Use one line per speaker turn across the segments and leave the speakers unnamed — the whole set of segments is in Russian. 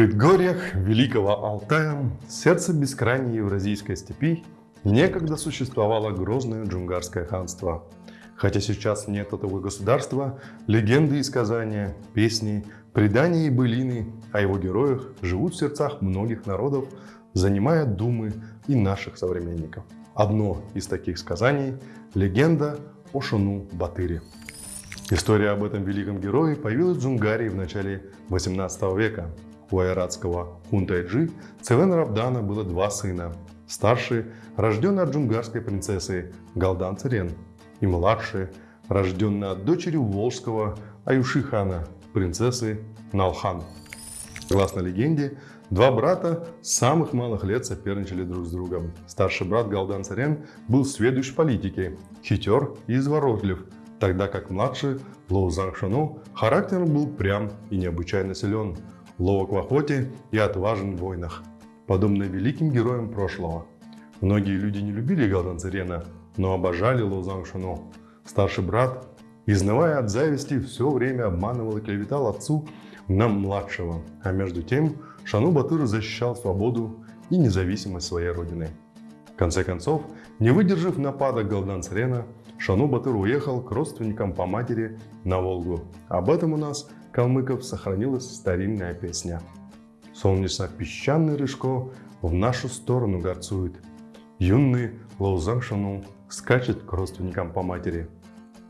предгорьях Великого Алтая, сердце бескрайней Евразийской степи, некогда существовало грозное джунгарское ханство. Хотя сейчас нет этого государства, легенды и сказания, песни, предания и былины о его героях живут в сердцах многих народов, занимая думы и наших современников. Одно из таких сказаний – легенда о Шуну Батыре. История об этом великом герое появилась в Джунгарии в начале 18 века, у айратского Хунтайджи Цевен Равдана было два сына. Старший, рожденный от джунгарской принцессы Галдан Царен, и младший, рожденный от дочери Волжского Аюшихана, принцессы Налхан. Согласно легенде, два брата с самых малых лет соперничали друг с другом. Старший брат Галдан Царен был сведущ в политике, хитер и изворотлив, тогда как младший Лоу Зангшану характером был прям и необычайно силен ловок в охоте и отважен в войнах, подобно великим героям прошлого. Многие люди не любили Галдан Царена, но обожали Лозан Шуно. Старший брат, изнывая от зависти, все время обманывал и клеветал отцу на младшего, а между тем Шану Батыр защищал свободу и независимость своей родины. В конце концов, не выдержав нападок Галдан Царена, Шану Батыр уехал к родственникам по матери на Волгу. Об этом у нас калмыков сохранилась старинная песня. Солнечно-песчаный рыжко в нашу сторону горцует. Юный Лаузан Шану скачет к родственникам по матери.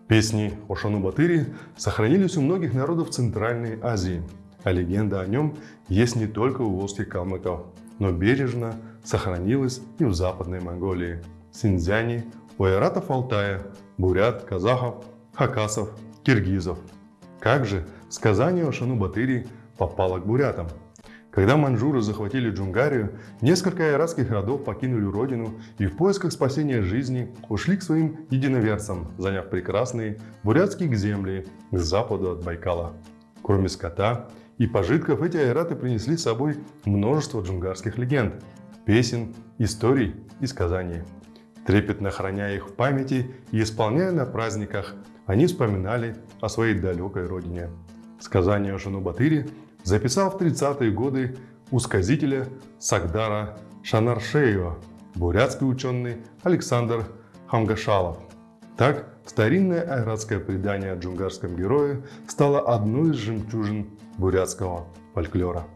Песни о Шану-Батыре сохранились у многих народов Центральной Азии, а легенда о нем есть не только у волжских калмыков, но бережно сохранилась и в Западной Монголии, Синьцзяне, у айратов Алтая, бурят, казахов, хакасов, киргизов. Как же Сказание о Шану-Батыре попало к бурятам. Когда манжуры захватили Джунгарию, несколько айратских родов покинули родину и в поисках спасения жизни ушли к своим единоверцам, заняв прекрасные бурятские земли к западу от Байкала. Кроме скота и пожитков, эти айраты принесли с собой множество джунгарских легенд, песен, историй и сказаний. Трепетно храня их в памяти и исполняя на праздниках, они вспоминали о своей далекой родине. Сказание о Шанубатыре записал в 30-е годы у сказителя Сагдара Шанаршеева, бурятский ученый Александр Хамгашалов. Так, старинное айратское предание о джунгарском герое стало одной из жемчужин бурятского фольклора.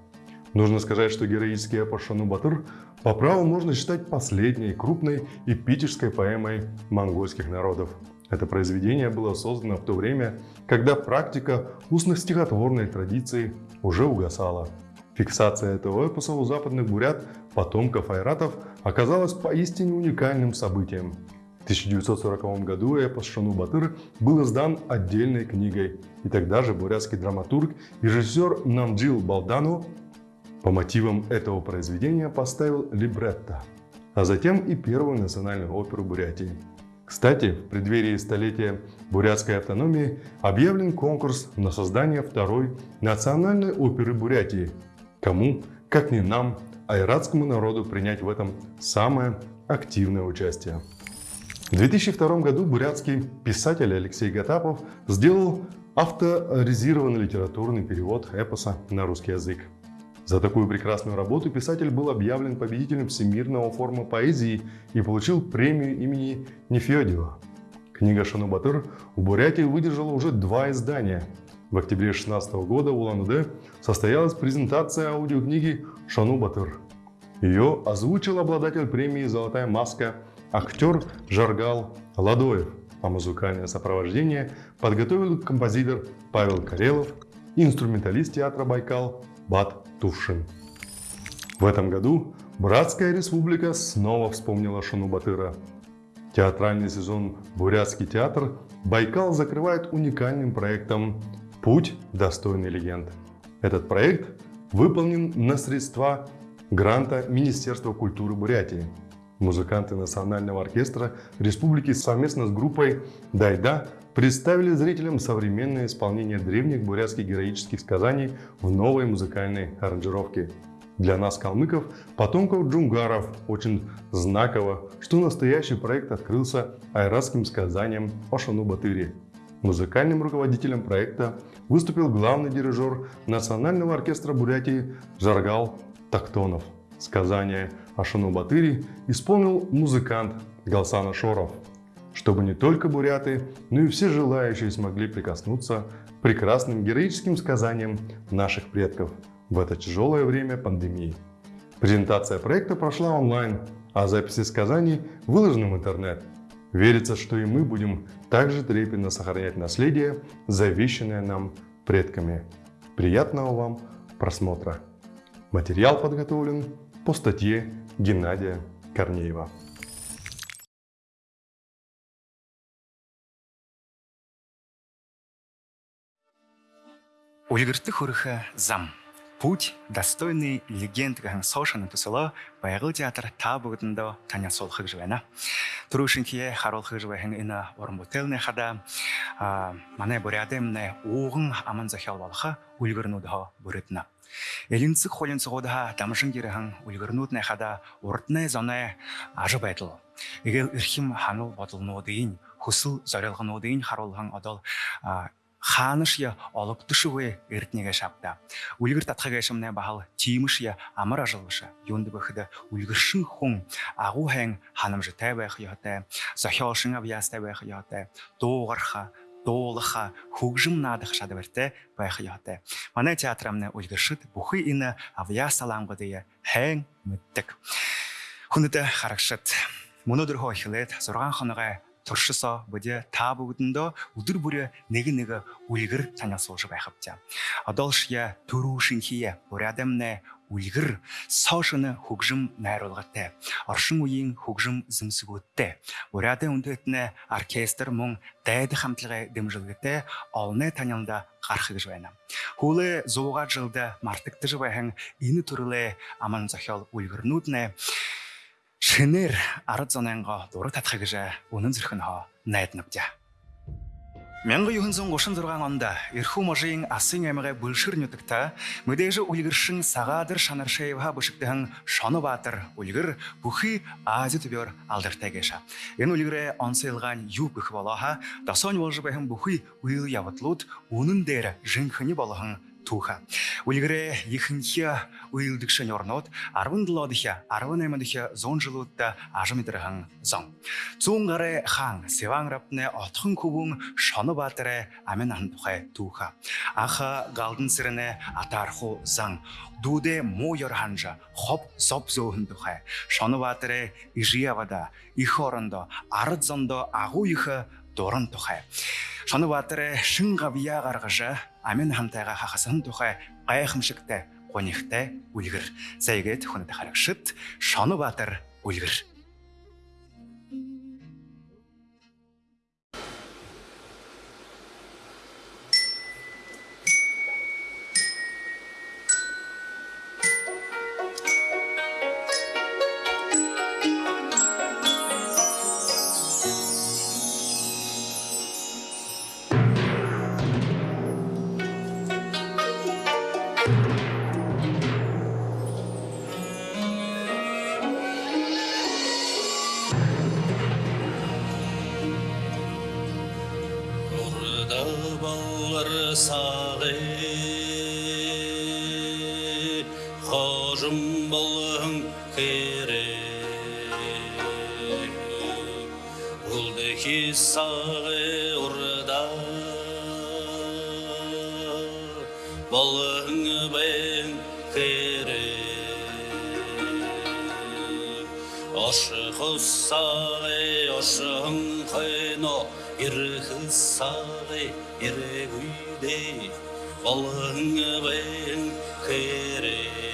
Нужно сказать, что героический эпос Шану-Батыр по праву можно считать последней крупной эпической поэмой монгольских народов – это произведение было создано в то время, когда практика устно-стихотворной традиции уже угасала. Фиксация этого эпоса у западных бурят, потомков айратов, оказалась поистине уникальным событием. В 1940 году эпос Шану-Батыр был издан отдельной книгой, и тогда же бурятский драматург и режиссер Намджил Балдану по мотивам этого произведения поставил либретто, а затем и первую национальную оперу Бурятии. Кстати, в преддверии столетия бурятской автономии объявлен конкурс на создание второй национальной оперы Бурятии. Кому, как не нам, айратскому народу принять в этом самое активное участие. В 2002 году бурятский писатель Алексей Гатапов сделал авторизированный литературный перевод эпоса на русский язык. За такую прекрасную работу писатель был объявлен победителем Всемирного форума поэзии и получил премию имени Нефедева. Книга Шанубатыр в Бурятии выдержала уже два издания. В октябре 2016 года в Улан-Удэ состоялась презентация аудиокниги Шанубатыр. Ее озвучил обладатель премии «Золотая маска» актер Жаргал Ладоев, а музыкальное сопровождение подготовил композитор Павел Карелов и инструменталист театра «Байкал» Бат Тушин. В этом году Братская республика снова вспомнила Шану Батыра. Театральный сезон «Бурятский театр» Байкал закрывает уникальным проектом «Путь достойный легенд». Этот проект выполнен на средства гранта Министерства культуры Бурятии. Музыканты Национального оркестра республики совместно с группой «Дайда» представили зрителям современное исполнение древних бурятских героических сказаний в новой музыкальной аранжировке. Для нас, калмыков, потомков джунгаров, очень знаково, что настоящий проект открылся айратским сказанием о Шану-Батыре. Музыкальным руководителем проекта выступил главный дирижер Национального оркестра Бурятии Жаргал Тактонов. Сказание о Шану-Батыре исполнил музыкант Галсан Шоров, чтобы не только буряты, но и все желающие смогли прикоснуться к прекрасным героическим сказаниям наших предков в это тяжелое время пандемии. Презентация проекта прошла онлайн, а записи сказаний выложены в интернет – Верится, что и мы будем также трепетно сохранять наследие, завещанное нам предками. Приятного вам просмотра! Материал подготовлен по статье Геннадия Корнеева.
Үлгэртэх хөрөх зам путь достойный легенд сошаны тусылы байғы театр та табыгынды таня сол хыжвена турушинкие э, харол хыжвен ина орнбутелне хада манай бурядемне угын аман захялвалха үлгірнудха бұретна элинцик холинцигодха тамшын кирехан үлгірнудне хада урдны зоне ажып айтыл эгер ирхим ханул батылнудыйын хусыл зарялгынудыйын харолхан адал ханыш я олок душевые иртнеге шапта. Ульгыр татхага шамне бахал тимыш я амар ажылыша. Юнды бахыда ульгыршын хун агу хэн ханым же тэбэх яхте. Сахёшын абьяс тэбэх яхте. Доғарха доолыха хугжым надых шадаберте байх яхте. Манай театрамны ульгыршыт бухы ина авьяс аламгы дия хэн мүттік. Хүнді харақшыт. Мұны дұрғы ойхылет, сұрған хыныға туршисоо бодя та бүгдэндөө өдөр бүрээ нэг нэг үлгэр танаа сууж байх авчаа. Одоолшя төрүү шинхие бурядамнэ үлгэр. Соошны хөгжим найруулгатай. Оршин үеийн хөгжим зэмсгүүдтэй. Бурядын үндэтнэ оркестр мөн дайд хамтлагын дэмжлэгтэй олны танилда гарах гэж байна. Хүлээ 100 жилд мартагдж байхан энэ төрлөө аман зохиол үлгэрнүүд нэ шинээр 18-го дураг татхыг үнэн зөрхөнөө найднавдя. 1936 онд Эрхүү можийн Асын аймагы бүлшир нүдэгт мэдээж үлгэршин Сагаадыр Шанаршаевға бүшіктігін Шоно Баатыр үлгір бүхий Ази түбер алдыртайгэша. Энэ үлгэрэ онсайлған юу бөх болоха, досон болжы бэхэн бүхий уйл яватлууд үнэн дээр жинхэнэ түүха. Үлгэрээ ихэнхий уйлдгшин орнууд 17 дэх 18 дэх 100 жилүүд ажмидрхан зон. Зүүн хаан Севан рапны отхон хөвөн Шонобаатарэ амин хан тухай түүха. Анх галдан сэрнэ атарху зан дүүдэ муу ёр хоб соб зөөхөн тухай. Шонобаатарэ Ижиявада их зондо агуу их шин амин хамтайгаа хахасан тухай гайхамшигтай гонигтай үлгэр. За игээд хүнэт харагшид Шонобаатар үлгэр
сағи қожым болғың керек. Ұлдеки сағи ұрда. Болғың бен керек. Ошық ұссағи ошығың Ирхы сағы ирек үйде балың бен кере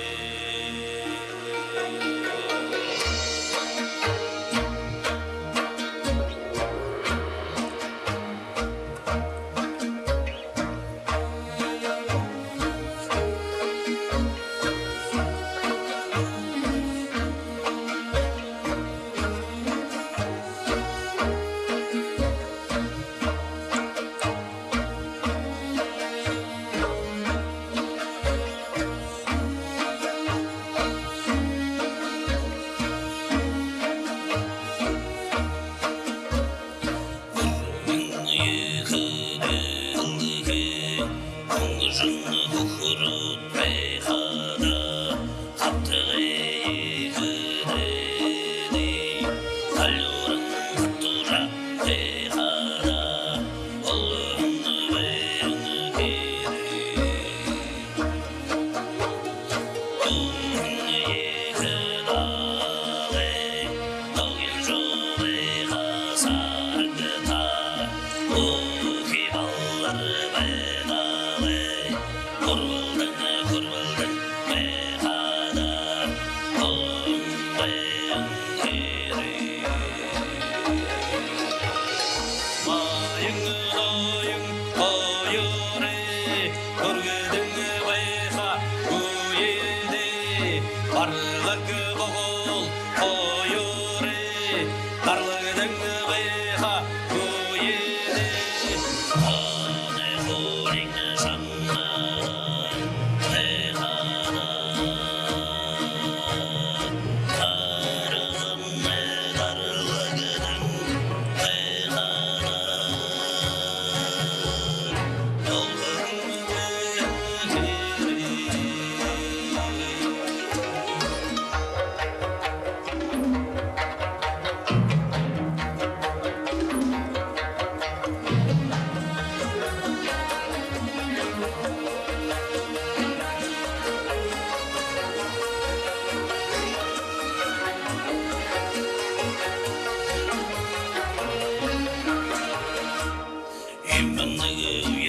你们那个。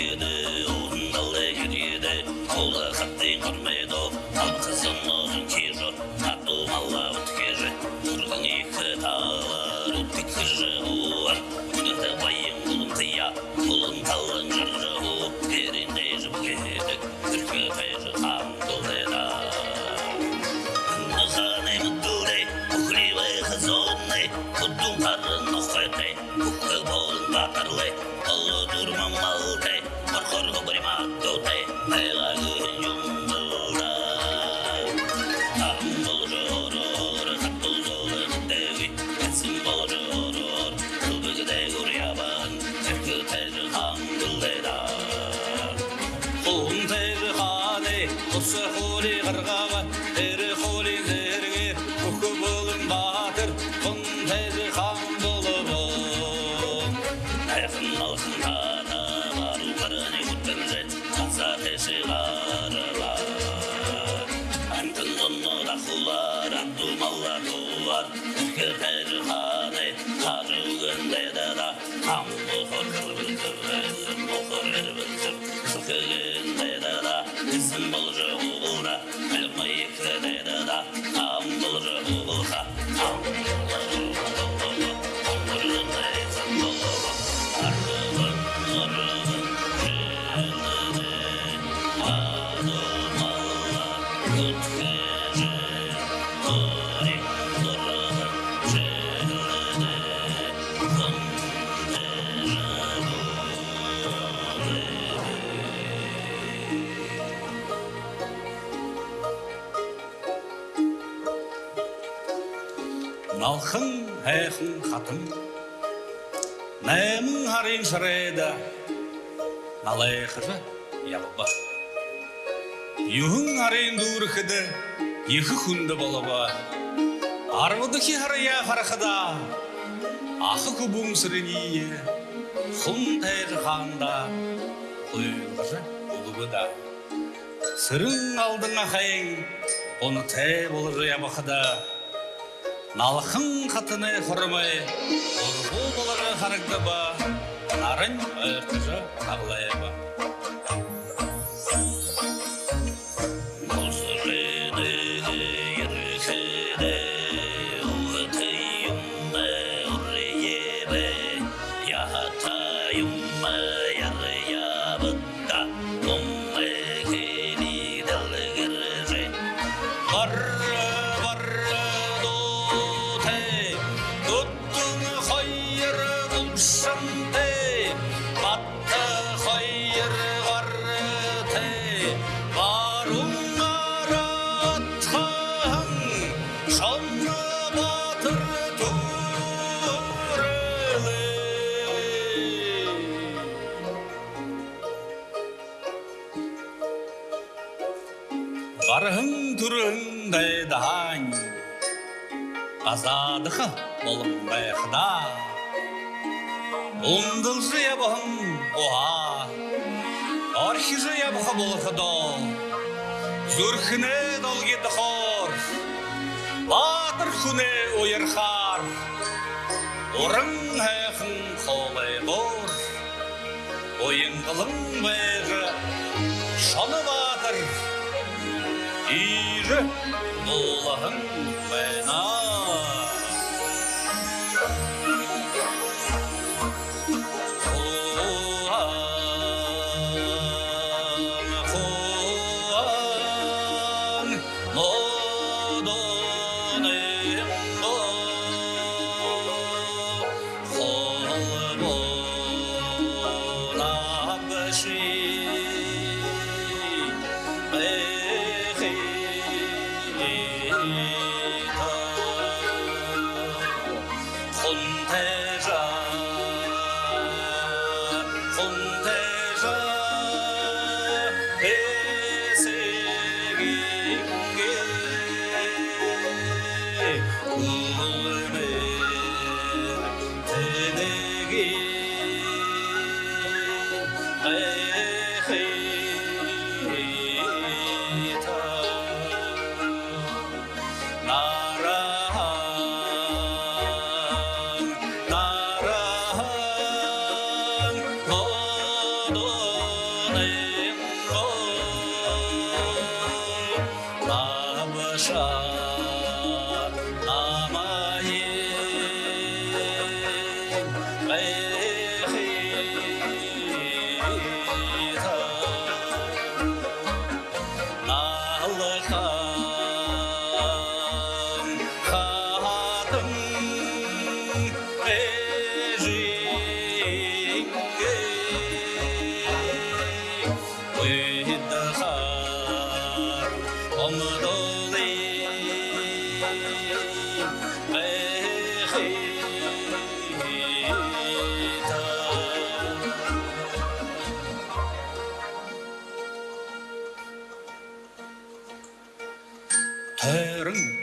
It's the Хатын. Наймың харин шарайда, налай хыжа ябаба. Юхың харин дурхыды, екі күнді балаба. Арвыдыки харая харахыда, ақы күбің сіріние, хұн тәйгі ханда, құйылғыжа ұлыбыда. Сырың алдыңа хайын, оны te болығы ябақыда налқың қатыны құрымай ұлбұлдылары характаба нарын ыртыжы ба. арың түріңдей даң азадықы болыңдай қыда ұлындыл жиябығын оға архи бұл болықыды зүрхіне долгеді хор батыр күне ойырқар. орың әқын қолай бұр ойын қылың бай 是，我很鬼呢。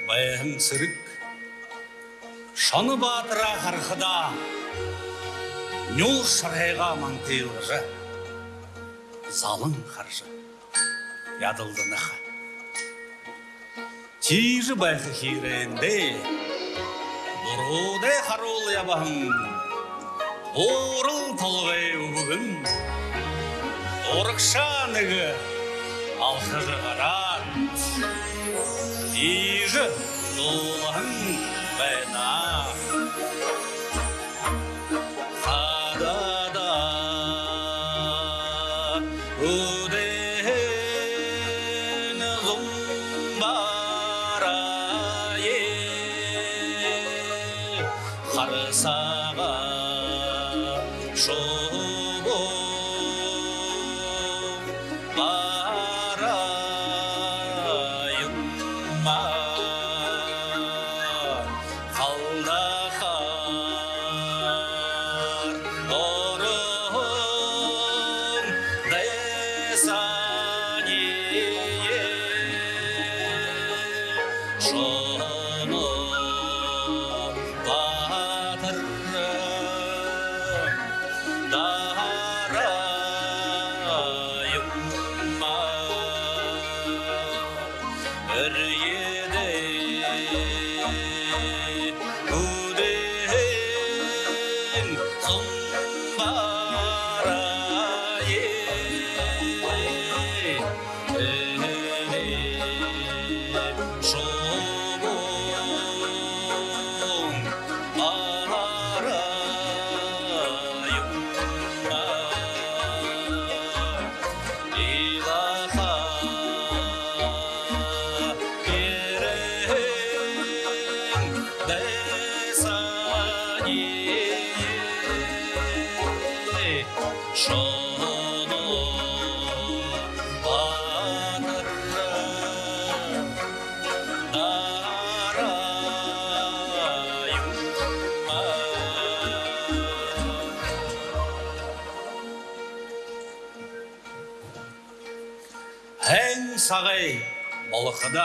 Баян сірік Шаны батыра қарқыда Нюл шырайға маңтайлығы Залың қаржы Ядылды наха Тижі байқы хиренде Бұруде қарулы ябағын Орыл толғай бүгін 一日路难百难，哈达达。сағай балықыда.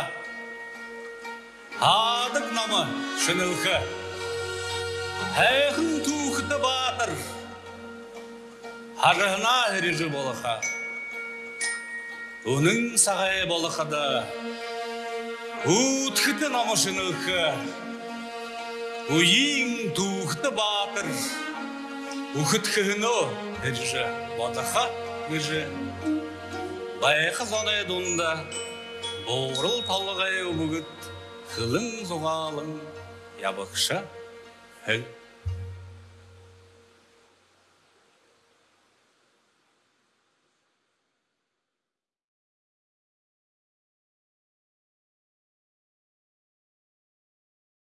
Адық намы шынылқы. Әйхін туқыты батыр. Ажығына режі болықа. Оның сағай болықыда. балықыда намы шынылқы. Уйын туықты батыр, Ухытхыны, Эджі, батаха, Эджі, Байқы зонай дунда, Борыл талғай бүгіт, Қылың зоғалың, Ябықша,